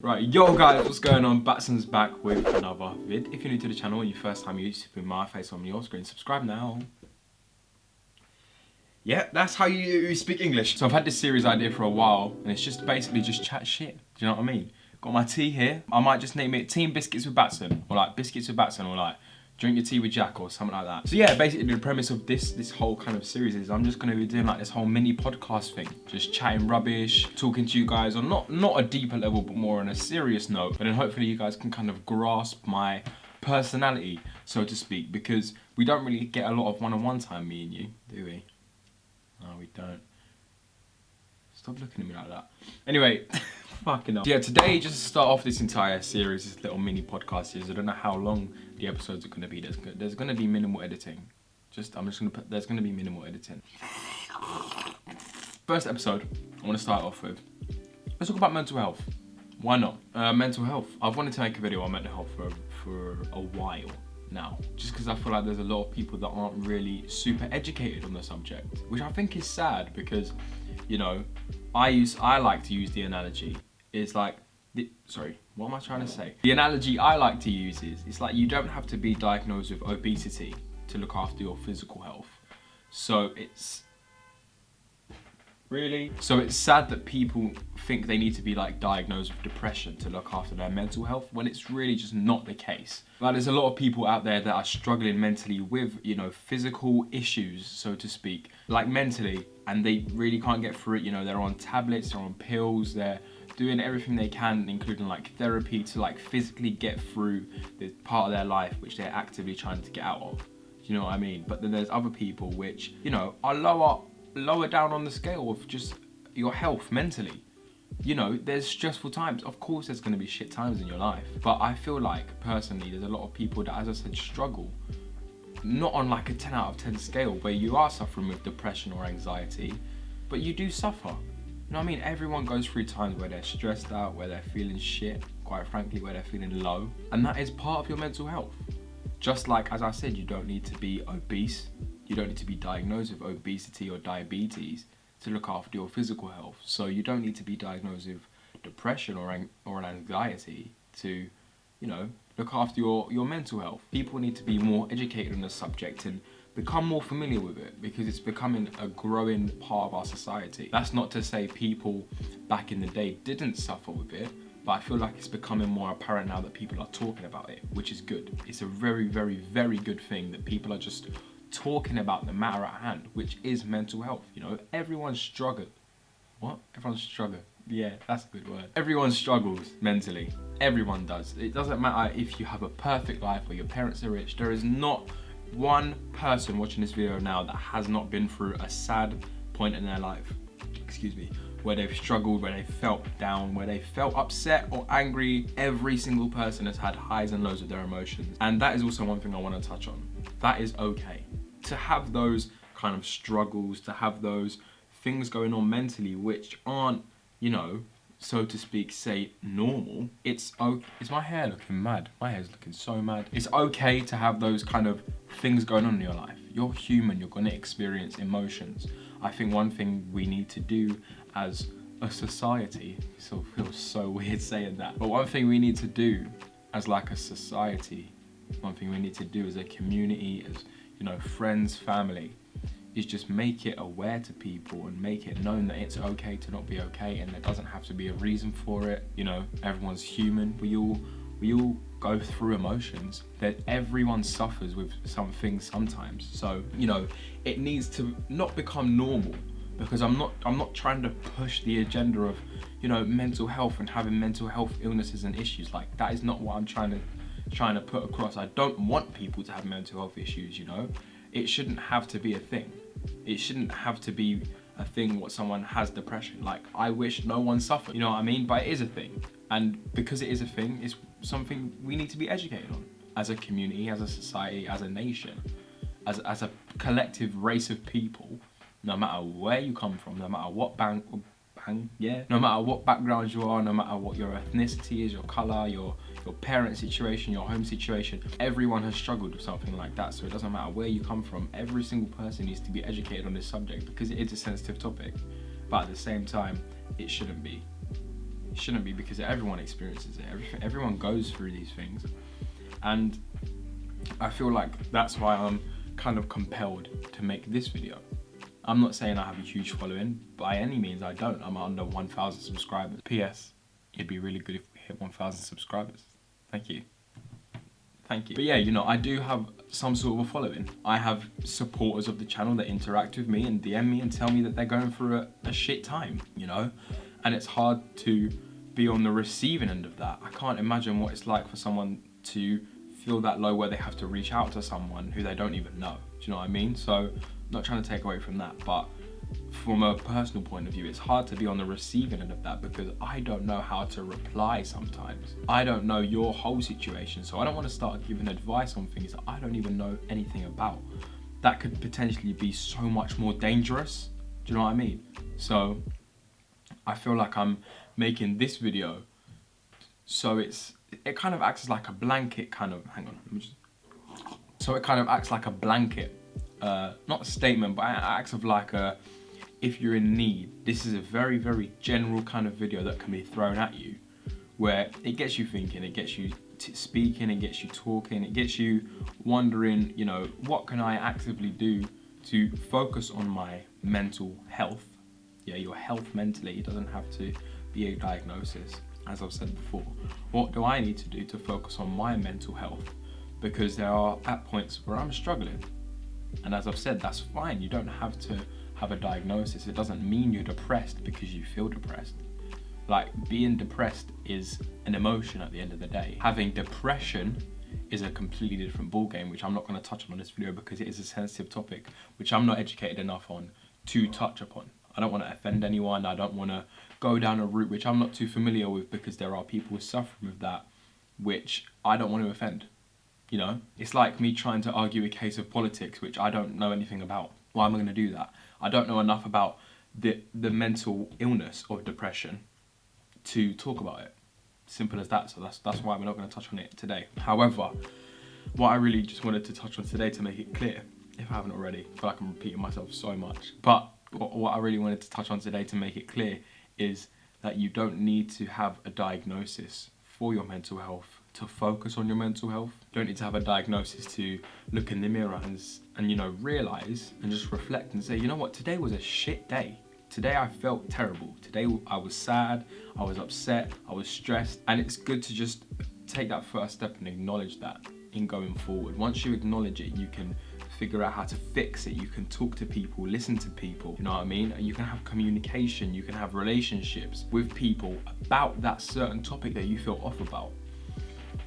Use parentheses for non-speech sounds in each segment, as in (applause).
Right, yo guys, what's going on? Batson's back with another vid. If you're new to the channel and your first time you're my face on your screen, subscribe now. Yeah, that's how you speak English. So I've had this series idea for a while, and it's just basically just chat shit. Do you know what I mean? Got my tea here. I might just name it Team Biscuits with Batson, or like Biscuits with Batson, or like drink your tea with Jack or something like that. So yeah, basically the premise of this this whole kind of series is I'm just gonna be doing like this whole mini podcast thing. Just chatting rubbish, talking to you guys on not, not a deeper level, but more on a serious note. And then hopefully you guys can kind of grasp my personality, so to speak, because we don't really get a lot of one-on-one -on -one time, me and you, do we? No, we don't. Stop looking at me like that. Anyway, (laughs) fucking up. Yeah, today, just to start off this entire series, this little mini podcast series, I don't know how long the episodes are going to be. There's, there's going to be minimal editing. Just, I'm just going to put, there's going to be minimal editing. First episode, I want to start off with, let's talk about mental health. Why not? Uh, mental health. I've wanted to make a video on mental health for, for a while now just because I feel like there's a lot of people that aren't really super educated on the subject which I think is sad because you know I use I like to use the analogy is like the, sorry what am I trying to say the analogy I like to use is it's like you don't have to be diagnosed with obesity to look after your physical health so it's Really? So it's sad that people think they need to be like diagnosed with depression to look after their mental health when it's really just not the case. Like there's a lot of people out there that are struggling mentally with, you know, physical issues, so to speak, like mentally, and they really can't get through it. You know, they're on tablets, they're on pills, they're doing everything they can, including like therapy to like physically get through the part of their life which they're actively trying to get out of. Do you know what I mean? But then there's other people which, you know, are lower lower down on the scale of just your health mentally. You know, there's stressful times. Of course, there's going to be shit times in your life. But I feel like, personally, there's a lot of people that, as I said, struggle. Not on like a 10 out of 10 scale where you are suffering with depression or anxiety, but you do suffer. You know what I mean? Everyone goes through times where they're stressed out, where they're feeling shit, quite frankly, where they're feeling low. And that is part of your mental health. Just like, as I said, you don't need to be obese you don't need to be diagnosed with obesity or diabetes to look after your physical health. So you don't need to be diagnosed with depression or, an or an anxiety to, you know, look after your, your mental health. People need to be more educated on the subject and become more familiar with it because it's becoming a growing part of our society. That's not to say people back in the day didn't suffer with it, but I feel like it's becoming more apparent now that people are talking about it, which is good. It's a very, very, very good thing that people are just talking about the matter at hand, which is mental health. You know, everyone's struggling. What? Everyone's struggling. Yeah, that's a good word. Everyone struggles mentally. Everyone does. It doesn't matter if you have a perfect life or your parents are rich. There is not one person watching this video now that has not been through a sad point in their life. Excuse me where they've struggled, where they felt down, where they felt upset or angry. Every single person has had highs and lows of their emotions. And that is also one thing I want to touch on. That is okay. To have those kind of struggles, to have those things going on mentally which aren't, you know, so to speak, say normal, it's okay. Is my hair looking mad? My hair's looking so mad. It's okay to have those kind of things going on in your life. You're human, you're gonna experience emotions. I think one thing we need to do as a society, still feels so (laughs) weird saying that, but one thing we need to do as like a society, one thing we need to do as a community, as you know, friends, family, is just make it aware to people and make it known that it's okay to not be okay and there doesn't have to be a reason for it. You know, everyone's human. We all we all go through emotions that everyone suffers with something sometimes so you know it needs to not become normal because I'm not I'm not trying to push the agenda of you know mental health and having mental health illnesses and issues like that is not what I'm trying to trying to put across I don't want people to have mental health issues you know it shouldn't have to be a thing it shouldn't have to be a thing what someone has depression. Like I wish no one suffered you know what I mean? But it is a thing. And because it is a thing it's something we need to be educated on. As a community as a society as a nation as, as a collective race of people no matter where you come from, no matter what bank, bang, yeah, no matter what background you are, no matter what your ethnicity is, your color, your your parent situation, your home situation, everyone has struggled with something like that. So it doesn't matter where you come from, every single person needs to be educated on this subject because it is a sensitive topic. But at the same time, it shouldn't be. It shouldn't be because everyone experiences it. Every, everyone goes through these things. And I feel like that's why I'm kind of compelled to make this video. I'm not saying I have a huge following, by any means I don't. I'm under 1,000 subscribers. P.S. It'd be really good if we hit 1,000 subscribers. Thank you. Thank you. But yeah, you know, I do have some sort of a following. I have supporters of the channel that interact with me and DM me and tell me that they're going through a, a shit time, you know? And it's hard to be on the receiving end of that. I can't imagine what it's like for someone to feel that low where they have to reach out to someone who they don't even know. Do you know what I mean? So, not trying to take away from that, but from a personal point of view, it's hard to be on the receiving end of that because I don't know how to reply sometimes. I don't know your whole situation, so I don't want to start giving advice on things that I don't even know anything about. That could potentially be so much more dangerous. Do you know what I mean? So I feel like I'm making this video so it's it kind of acts as like a blanket kind of, hang on, just, so it kind of acts like a blanket, uh, not a statement, but it acts of like a, if you're in need, this is a very, very general kind of video that can be thrown at you, where it gets you thinking, it gets you speaking, it gets you talking, it gets you wondering, you know, what can I actively do to focus on my mental health? Yeah, your health mentally, it doesn't have to be a diagnosis as I've said before, what do I need to do to focus on my mental health? Because there are at points where I'm struggling. And as I've said, that's fine. You don't have to have a diagnosis. It doesn't mean you're depressed because you feel depressed. Like being depressed is an emotion at the end of the day. Having depression is a completely different ballgame, which I'm not going to touch on in this video because it is a sensitive topic, which I'm not educated enough on to touch upon. I don't want to offend anyone. I don't want to go down a route which I'm not too familiar with because there are people suffering with that which I don't want to offend. You know, it's like me trying to argue a case of politics which I don't know anything about. Why am I going to do that? I don't know enough about the the mental illness of depression to talk about it. Simple as that. So that's that's why we're not going to touch on it today. However, what I really just wanted to touch on today to make it clear, if I haven't already, I feel like I'm repeating myself so much. But what I really wanted to touch on today to make it clear is that you don't need to have a diagnosis for your mental health to focus on your mental health. You don't need to have a diagnosis to look in the mirror and, and you know, realize and just reflect and say, you know what, today was a shit day. Today I felt terrible. Today I was sad, I was upset, I was stressed. And it's good to just take that first step and acknowledge that in going forward. Once you acknowledge it, you can figure out how to fix it. You can talk to people, listen to people, you know what I mean? You can have communication, you can have relationships with people about that certain topic that you feel off about.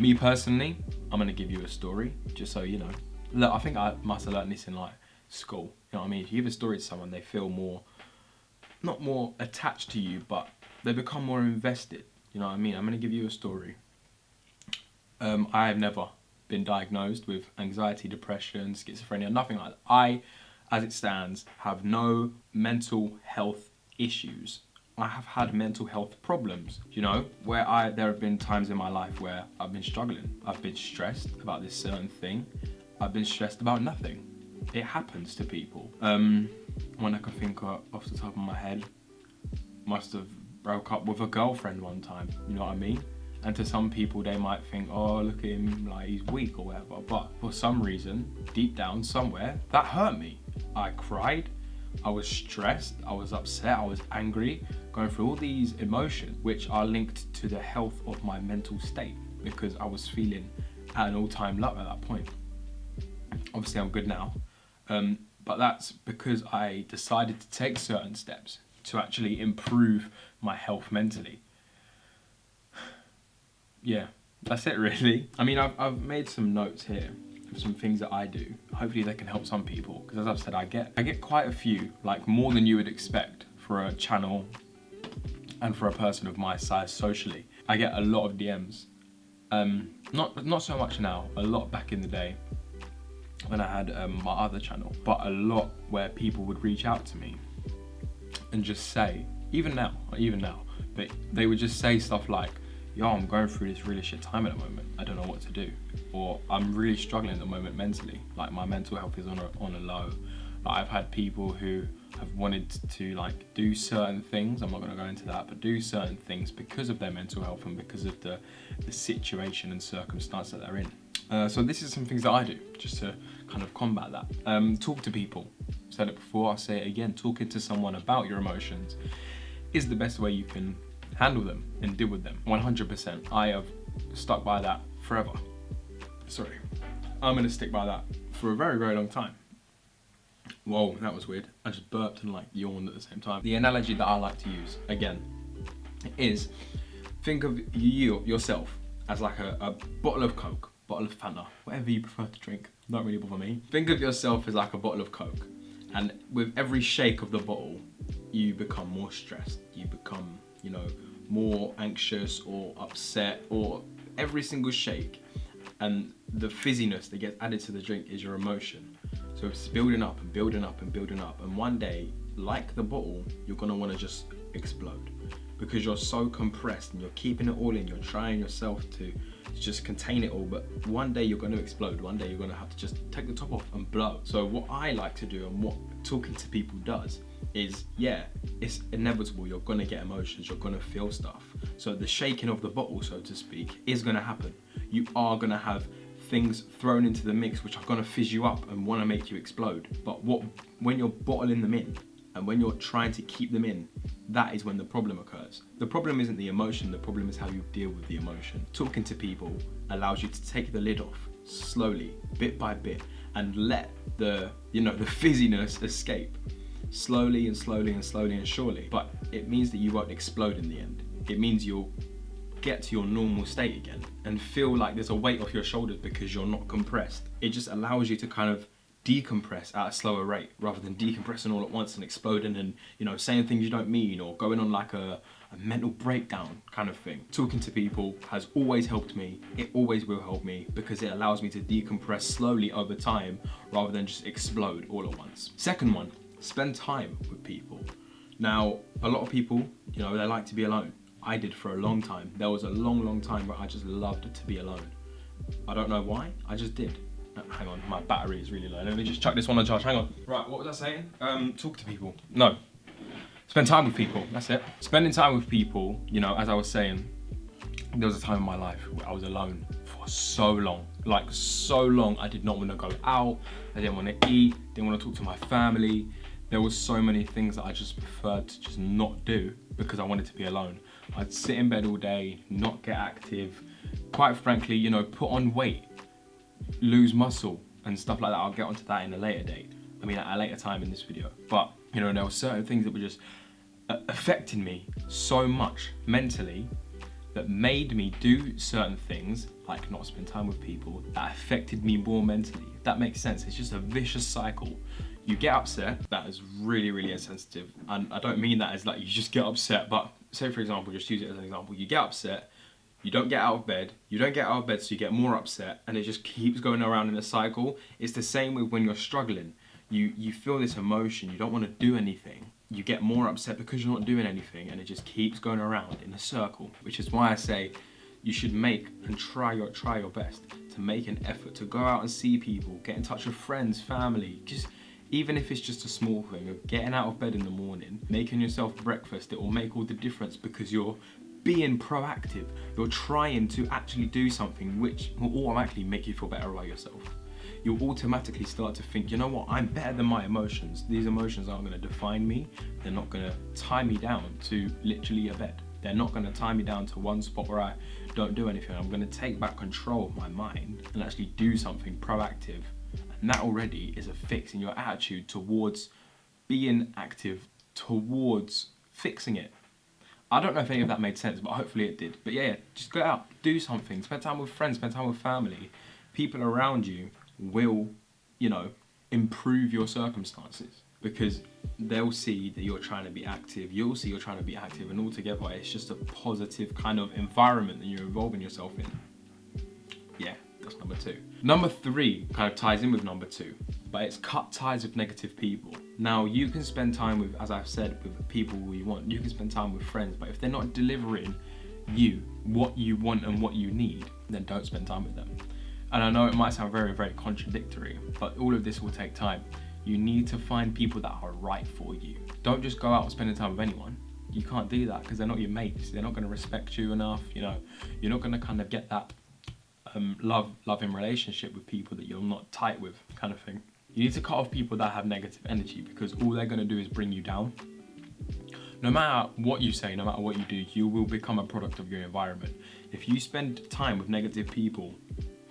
Me personally, I'm gonna give you a story, just so you know. Look, I think I must have learned this in like school. You know what I mean? If you give a story to someone, they feel more, not more attached to you, but they become more invested. You know what I mean? I'm gonna give you a story. Um, I have never been diagnosed with anxiety, depression, schizophrenia, nothing like that. I, as it stands, have no mental health issues. I have had mental health problems, you know, where I there have been times in my life where I've been struggling. I've been stressed about this certain thing. I've been stressed about nothing. It happens to people. Um, when I can think off the top of my head, must have broke up with a girlfriend one time, you know what I mean? And to some people, they might think, oh, look at him, like he's weak or whatever. But for some reason, deep down somewhere, that hurt me. I cried, I was stressed, I was upset, I was angry, going through all these emotions, which are linked to the health of my mental state because I was feeling at an all time low at that point. Obviously, I'm good now. Um, but that's because I decided to take certain steps to actually improve my health mentally (sighs) yeah, that's it really. I mean, I've, I've made some notes here some things that I do. Hopefully they can help some people because as I've said, I get, I get quite a few, like more than you would expect for a channel and for a person of my size socially. I get a lot of DMs. Um, not, not so much now, a lot back in the day when I had um, my other channel, but a lot where people would reach out to me and just say, even now, even now, but they would just say stuff like, yo, I'm going through this really shit time at the moment. I don't know what to do. Or I'm really struggling at the moment mentally. Like my mental health is on a, on a low. Like I've had people who have wanted to like do certain things. I'm not going to go into that, but do certain things because of their mental health and because of the, the situation and circumstance that they're in. Uh, so this is some things that I do just to kind of combat that. Um, talk to people. said it before, I'll say it again. Talking to someone about your emotions is the best way you can handle them and deal with them. 100%. I have stuck by that forever. Sorry. I'm gonna stick by that for a very, very long time. Whoa, that was weird. I just burped and like yawned at the same time. The analogy that I like to use, again, is think of you, yourself, as like a, a bottle of Coke, bottle of Fanta, whatever you prefer to drink, don't really bother me. Think of yourself as like a bottle of Coke. And with every shake of the bottle, you become more stressed. You become, you know, more anxious or upset or every single shake. And the fizziness that gets added to the drink is your emotion. So it's building up and building up and building up. And one day, like the bottle, you're gonna wanna just explode because you're so compressed and you're keeping it all in. You're trying yourself to, just contain it all, but one day you're gonna explode. One day you're gonna have to just take the top off and blow. So what I like to do and what talking to people does is, yeah, it's inevitable. You're gonna get emotions, you're gonna feel stuff. So the shaking of the bottle, so to speak, is gonna happen. You are gonna have things thrown into the mix which are gonna fizz you up and wanna make you explode. But what when you're bottling them in and when you're trying to keep them in, that is when the problem occurs. The problem isn't the emotion, the problem is how you deal with the emotion. Talking to people allows you to take the lid off slowly, bit by bit, and let the, you know, the fizziness escape slowly and slowly and slowly and surely. But it means that you won't explode in the end. It means you'll get to your normal state again and feel like there's a weight off your shoulders because you're not compressed. It just allows you to kind of decompress at a slower rate rather than decompressing all at once and exploding and you know saying things you don't mean or going on like a, a, mental breakdown kind of thing talking to people has always helped me it always will help me because it allows me to decompress slowly over time rather than just explode all at once second one spend time with people now a lot of people you know they like to be alone I did for a long time. There was a long, long time where I just loved to be alone. I don't know why, I just did. Uh, hang on, my battery is really low. Let me just chuck this one on charge, hang on. Right, what was I saying? Um, talk to people. No, spend time with people, that's it. Spending time with people, you know, as I was saying, there was a time in my life where I was alone for so long. Like so long, I did not want to go out, I didn't want to eat, didn't want to talk to my family. There was so many things that I just preferred to just not do because I wanted to be alone. I'd sit in bed all day, not get active, quite frankly, you know, put on weight, lose muscle and stuff like that. I'll get onto that in a later date. I mean, at a later time in this video. But, you know, there were certain things that were just uh, affecting me so much mentally that made me do certain things, like not spend time with people, that affected me more mentally. If that makes sense. It's just a vicious cycle you get upset, that is really, really insensitive. And I don't mean that as like you just get upset, but say for example, just use it as an example, you get upset, you don't get out of bed, you don't get out of bed so you get more upset and it just keeps going around in a cycle. It's the same with when you're struggling. You, you feel this emotion, you don't want to do anything. You get more upset because you're not doing anything and it just keeps going around in a circle, which is why I say you should make and try your, try your best to make an effort to go out and see people, get in touch with friends, family, just even if it's just a small thing of getting out of bed in the morning, making yourself breakfast, it will make all the difference because you're being proactive. You're trying to actually do something which will automatically make you feel better about yourself. You'll automatically start to think, you know what, I'm better than my emotions. These emotions aren't gonna define me. They're not gonna tie me down to literally a bed. They're not gonna tie me down to one spot where I don't do anything. I'm gonna take back control of my mind and actually do something proactive and that already is a fix in your attitude towards being active, towards fixing it. I don't know if any of that made sense, but hopefully it did. But yeah, just go out, do something, spend time with friends, spend time with family. People around you will, you know, improve your circumstances because they'll see that you're trying to be active, you'll see you're trying to be active, and altogether it's just a positive kind of environment that you're involving yourself in. That's number two. Number three kind of ties in with number two, but it's cut ties with negative people. Now you can spend time with, as I've said, with people who you want. You can spend time with friends, but if they're not delivering you what you want and what you need, then don't spend time with them. And I know it might sound very, very contradictory, but all of this will take time. You need to find people that are right for you. Don't just go out and spending time with anyone. You can't do that because they're not your mates. They're not going to respect you enough. You know, you're not going to kind of get that um, love, loving relationship with people that you're not tight with, kind of thing. You need to cut off people that have negative energy because all they're going to do is bring you down. No matter what you say, no matter what you do, you will become a product of your environment. If you spend time with negative people,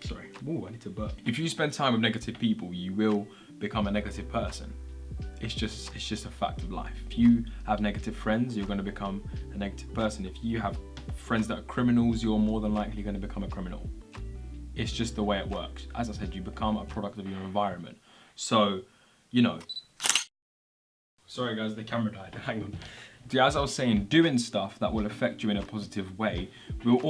sorry, ooh, I need to burp. If you spend time with negative people, you will become a negative person. It's just, it's just a fact of life. If you have negative friends, you're going to become a negative person. If you have friends that are criminals, you're more than likely going to become a criminal. It's just the way it works. As I said, you become a product of your environment. So, you know. Sorry guys, the camera died, (laughs) hang on. As I was saying, doing stuff that will affect you in a positive way will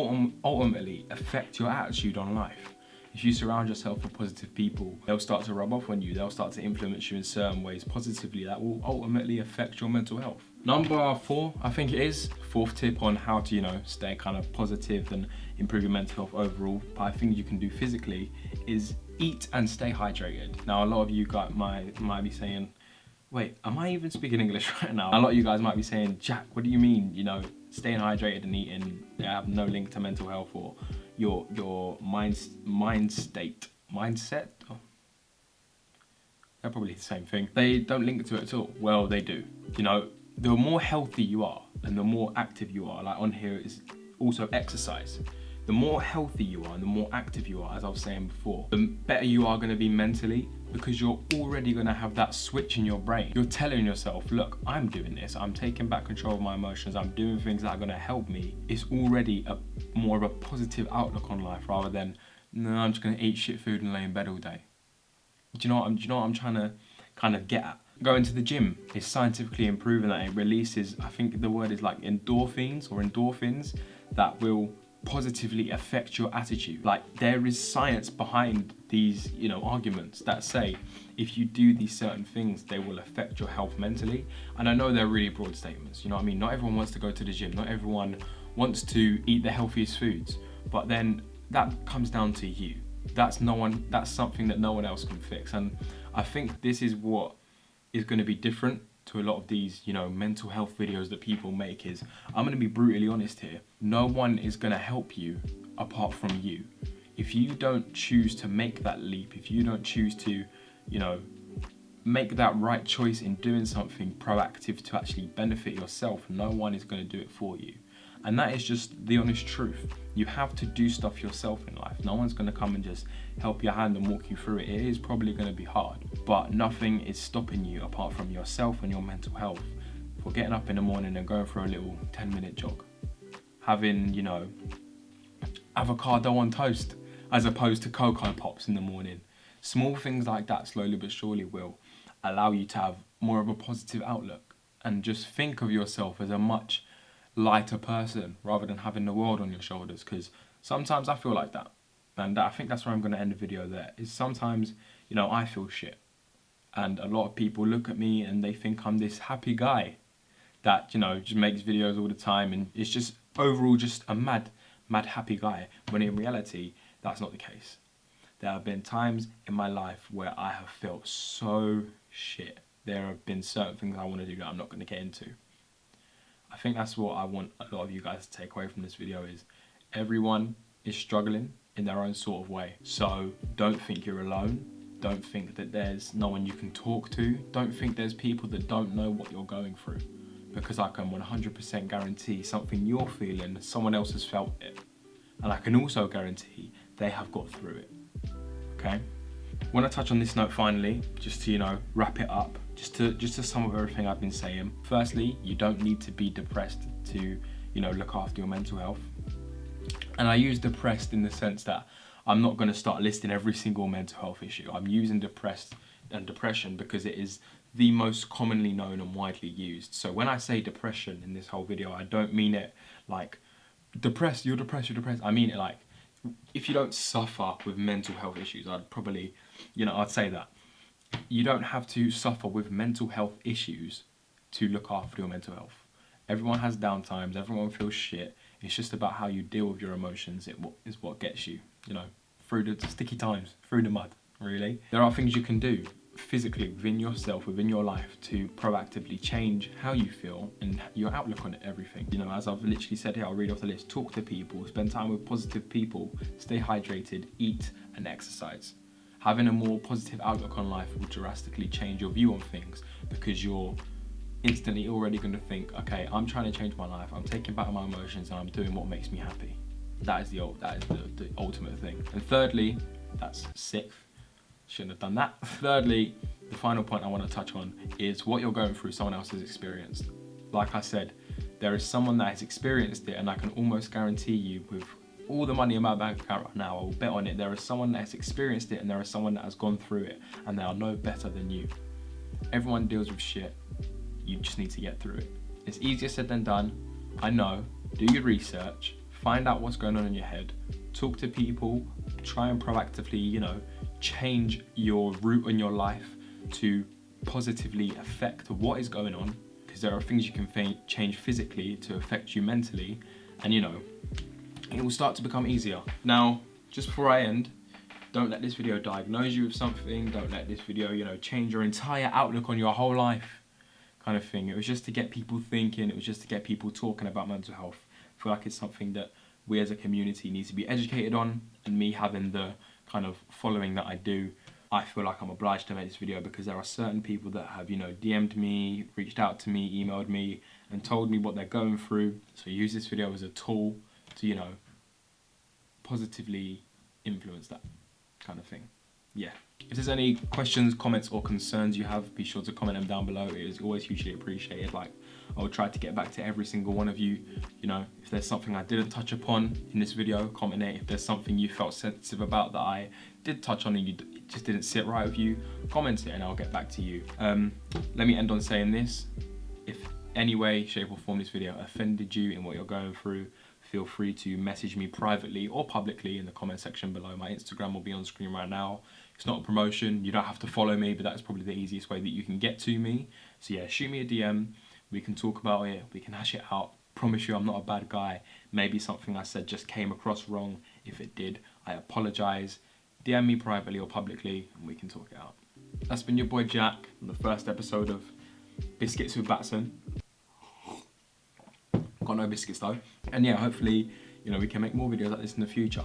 ultimately affect your attitude on life. If you surround yourself with positive people, they'll start to rub off on you. They'll start to influence you in certain ways positively that will ultimately affect your mental health. Number four, I think it is, fourth tip on how to, you know, stay kind of positive and improve your mental health overall. But I think you can do physically is eat and stay hydrated. Now, a lot of you guys might, might be saying, wait, am I even speaking English (laughs) right now? A lot of you guys might be saying, Jack, what do you mean, you know, staying hydrated and eating have no link to mental health or your your mind mind state mindset oh. they're probably the same thing they don't link to it at all well they do you know the more healthy you are and the more active you are like on here is also exercise the more healthy you are and the more active you are as i was saying before the better you are going to be mentally because you're already going to have that switch in your brain. You're telling yourself, look, I'm doing this. I'm taking back control of my emotions. I'm doing things that are going to help me. It's already a more of a positive outlook on life rather than, no, I'm just going to eat shit food and lay in bed all day. Do you know what I'm, do you know what I'm trying to kind of get at? Going to the gym is scientifically improving that it releases, I think the word is like endorphins or endorphins that will positively affect your attitude. Like there is science behind these, you know, arguments that say if you do these certain things, they will affect your health mentally. And I know they're really broad statements, you know what I mean? Not everyone wants to go to the gym, not everyone wants to eat the healthiest foods, but then that comes down to you. That's no one, that's something that no one else can fix. And I think this is what is going to be different to a lot of these, you know, mental health videos that people make is, I'm going to be brutally honest here, no one is going to help you apart from you. If you don't choose to make that leap, if you don't choose to, you know, make that right choice in doing something proactive to actually benefit yourself, no one is going to do it for you. And that is just the honest truth. You have to do stuff yourself in life. No one's gonna come and just help your hand and walk you through it. It is probably gonna be hard, but nothing is stopping you apart from yourself and your mental health for getting up in the morning and going for a little 10 minute jog. Having, you know, avocado on toast as opposed to Cocoa Pops in the morning. Small things like that slowly but surely will allow you to have more of a positive outlook and just think of yourself as a much lighter person rather than having the world on your shoulders because sometimes I feel like that. And I think that's where I'm going to end the video there is sometimes you know I feel shit. And a lot of people look at me and they think I'm this happy guy that you know just makes videos all the time and it's just overall just a mad mad happy guy when in reality that's not the case. There have been times in my life where I have felt so shit. There have been certain things I want to do that I'm not going to get into I think that's what I want a lot of you guys to take away from this video is everyone is struggling in their own sort of way. So don't think you're alone. Don't think that there's no one you can talk to. Don't think there's people that don't know what you're going through. Because I can 100% guarantee something you're feeling, someone else has felt it. And I can also guarantee they have got through it. Okay? want to touch on this note finally, just to, you know, wrap it up just to just to sum up everything I've been saying. Firstly, you don't need to be depressed to, you know, look after your mental health. And I use depressed in the sense that I'm not going to start listing every single mental health issue. I'm using depressed and depression because it is the most commonly known and widely used. So when I say depression in this whole video, I don't mean it like depressed, you're depressed, you're depressed. I mean it like if you don't suffer with mental health issues, I'd probably, you know, I'd say that you don't have to suffer with mental health issues to look after your mental health. Everyone has downtimes, everyone feels shit. It's just about how you deal with your emotions it is what gets you, you know, through the sticky times, through the mud, really. There are things you can do. physically within yourself, within your life to proactively change how you feel and your outlook on everything. You know, as I've literally said here, I'll read off the list. Talk to people, spend time with positive people, stay hydrated, eat and exercise. Having a more positive outlook on life will drastically change your view on things because you're instantly already going to think, okay, I'm trying to change my life. I'm taking back my emotions and I'm doing what makes me happy. That is the that is the, the ultimate thing. And thirdly, that's sixth. Shouldn't have done that. (laughs) Thirdly, the final point I want to touch on is what you're going through someone else has experienced. Like I said, there is someone that has experienced it and I can almost guarantee you with all the money in my bank account right now, I will bet on it, there is someone that has experienced it and there is someone that has gone through it and they are no better than you. Everyone deals with shit you just need to get through it. It's easier said than done. I know. Do your research. Find out what's going on in your head. Talk to people. Try and proactively, you know, change your route in your life to positively affect what is going on. Because there are things you can change physically to affect you mentally. And, you know, it will start to become easier. Now, just before I end, don't let this video diagnose you with something. Don't let this video, you know, change your entire outlook on your whole life kind of thing. It was just to get people thinking, it was just to get people talking about mental health. I feel like it's something that we as a community need to be educated on and me having the kind of following that I do, I feel like I'm obliged to make this video because there are certain people that have, you know, DM'd me, reached out to me, emailed me and told me what they're going through. So use this video as a tool to, you know, positively influence that kind of thing. Yeah. If there's any questions, comments or concerns you have, be sure to comment them down below. It is always hugely appreciated. Like, I'll try to get back to every single one of you. You know, if there's something I didn't touch upon in this video, comment it. If there's something you felt sensitive about that I did touch on and you just didn't sit right with you, comment it and I'll get back to you. Um, let me end on saying this. If any way, shape or form this video offended you in what you're going through, feel free to message me privately or publicly in the comment section below. My Instagram will be on screen right now. It's not a promotion. You don't have to follow me, but that's probably the easiest way that you can get to me. So yeah, shoot me a DM. We can talk about it. We can hash it out. Promise you I'm not a bad guy. Maybe something I said just came across wrong. If it did, I apologize. DM me privately or publicly and we can talk it out. That's been your boy Jack on the first episode of Biscuits with Batson. No biscuits though. And yeah, hopefully, you know, we can make more videos like this in the future.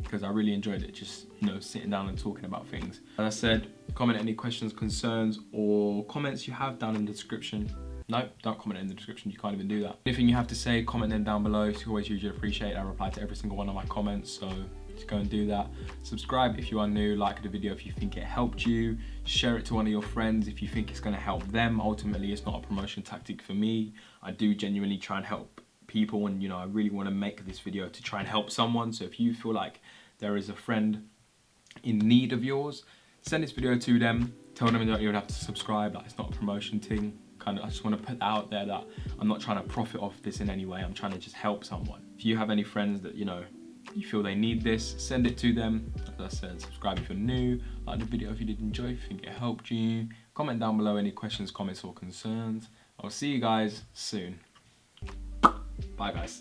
Because I really enjoyed it just you know sitting down and talking about things. As I said comment any questions concerns or comments you have down in the description. No don't comment in the description you can't even do that. Anything you have to say comment them down below. It's always hugely appreciate I reply to every single one of my comments so just go and do that. Subscribe if you are new like the video if you think it helped you. Share it to one of your friends if you think it's going to help them. Ultimately it's not a promotion tactic for me. I do genuinely try and help people and you know I really want to make this video to try and help someone. So if you feel like there is a friend in need of yours send this video to them. Tell them you don't even have to subscribe like it's not a promotion thing. Kind of I just want to put out there that I'm not trying to profit off this in any way. I'm trying to just help someone. If you have any friends that you know you feel they need this send it to them. As I said subscribe if you're new. Like the video if you did enjoy if you think it helped you. Comment down below any questions comments or concerns. I'll see you guys soon Bye, guys.